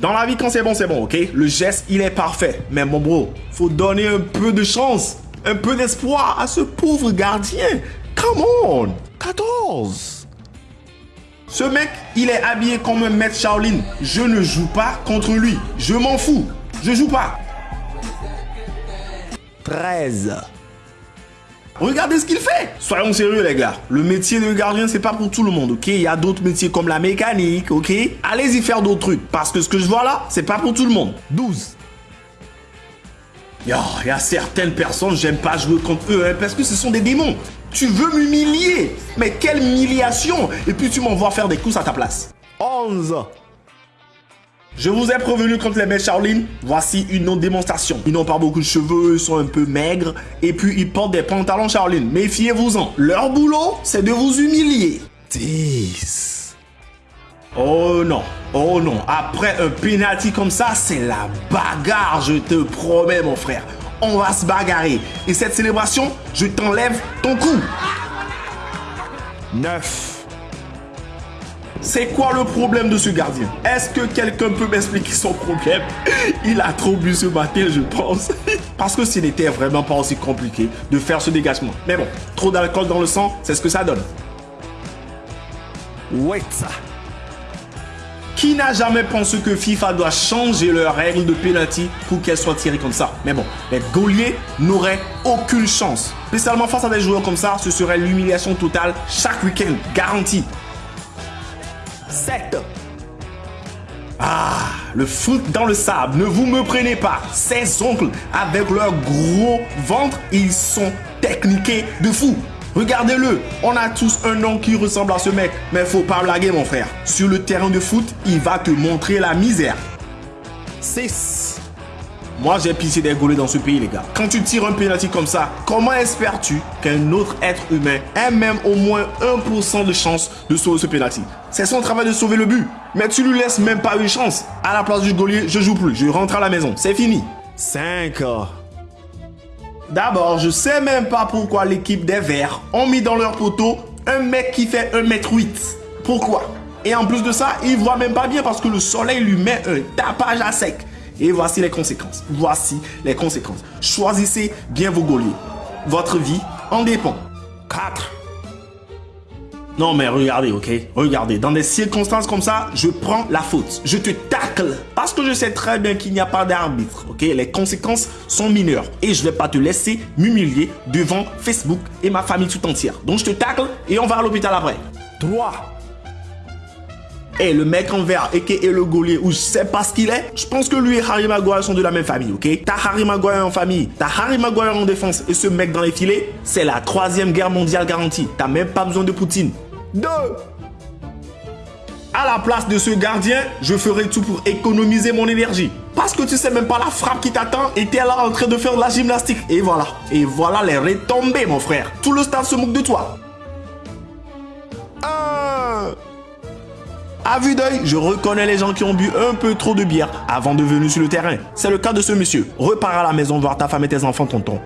Dans la vie, quand c'est bon, c'est bon, ok? Le geste, il est parfait. Mais mon bro, faut donner un peu de chance, un peu d'espoir à ce pauvre gardien. Come on 14 Ce mec, il est habillé comme un maître Shaolin. Je ne joue pas contre lui. Je m'en fous. Je joue pas. 13 Regardez ce qu'il fait. Soyons sérieux les gars, le métier de gardien c'est pas pour tout le monde, ok? Il y a d'autres métiers comme la mécanique, ok? Allez-y faire d'autres trucs, parce que ce que je vois là, c'est pas pour tout le monde. 12 il y a certaines personnes, j'aime pas jouer contre eux, hein, parce que ce sont des démons. Tu veux m'humilier? Mais quelle humiliation! Et puis tu m'envoies faire des coups à ta place. 11 je vous ai prévenu contre les mecs Shaolin, voici une autre démonstration. Ils n'ont pas beaucoup de cheveux, ils sont un peu maigres, et puis ils portent des pantalons Shaolin. Méfiez-vous-en. Leur boulot, c'est de vous humilier. 10. Oh non, oh non, après un penalty comme ça, c'est la bagarre, je te promets mon frère. On va se bagarrer. Et cette célébration, je t'enlève ton coup. 9. C'est quoi le problème de ce gardien? Est-ce que quelqu'un peut m'expliquer son problème? Il a trop bu ce matin, je pense. Parce que ce n'était vraiment pas aussi compliqué de faire ce dégagement. Mais bon, trop d'alcool dans le sang, c'est ce que ça donne. Wait. Qui n'a jamais pensé que FIFA doit changer leurs règles de penalty pour qu'elles soient tirées comme ça? Mais bon, les Gauliers n'auraient aucune chance. Spécialement face à des joueurs comme ça, ce serait l'humiliation totale chaque week-end, garantie. 7. Ah, le foot dans le sable, ne vous me prenez pas. Ces oncles, avec leur gros ventre, ils sont techniqués de fou. Regardez-le, on a tous un nom qui ressemble à ce mec. Mais faut pas blaguer mon frère. Sur le terrain de foot, il va te montrer la misère. 6. Moi, j'ai pissé des gaulés dans ce pays, les gars. Quand tu tires un penalty comme ça, comment espères-tu qu'un autre être humain ait même au moins 1% de chance de sauver ce penalty? C'est son travail de sauver le but. Mais tu lui laisses même pas une chance. À la place du gaulier, je joue plus. Je rentre à la maison. C'est fini. 5. D'abord, je sais même pas pourquoi l'équipe des Verts ont mis dans leur poteau un mec qui fait 1m8. Pourquoi? Et en plus de ça, il voit même pas bien parce que le soleil lui met un tapage à sec. Et voici les conséquences. Voici les conséquences. Choisissez bien vos gauliers. Votre vie en dépend. 4. Non mais regardez, ok? Regardez, dans des circonstances comme ça, je prends la faute. Je te tacle. Parce que je sais très bien qu'il n'y a pas d'arbitre, ok? Les conséquences sont mineures. Et je ne vais pas te laisser m'humilier devant Facebook et ma famille tout entière. Donc je te tacle et on va à l'hôpital après. 3. Et le mec en vert, et le Gaulier, ou je sais pas ce qu'il est, je pense que lui et Harry Maguire sont de la même famille, ok? T'as Harry Maguire en famille, t'as Harry Maguire en défense, et ce mec dans les filets, c'est la troisième guerre mondiale garantie. T'as même pas besoin de Poutine. 2. À la place de ce gardien, je ferai tout pour économiser mon énergie. Parce que tu sais même pas la frappe qui t'attend et t'es là en train de faire de la gymnastique. Et voilà. Et voilà les retombées, mon frère. Tout le stade se moque de toi. À vue d'œil, je reconnais les gens qui ont bu un peu trop de bière avant de venir sur le terrain. C'est le cas de ce monsieur. Repars à la maison voir ta femme et tes enfants, tonton.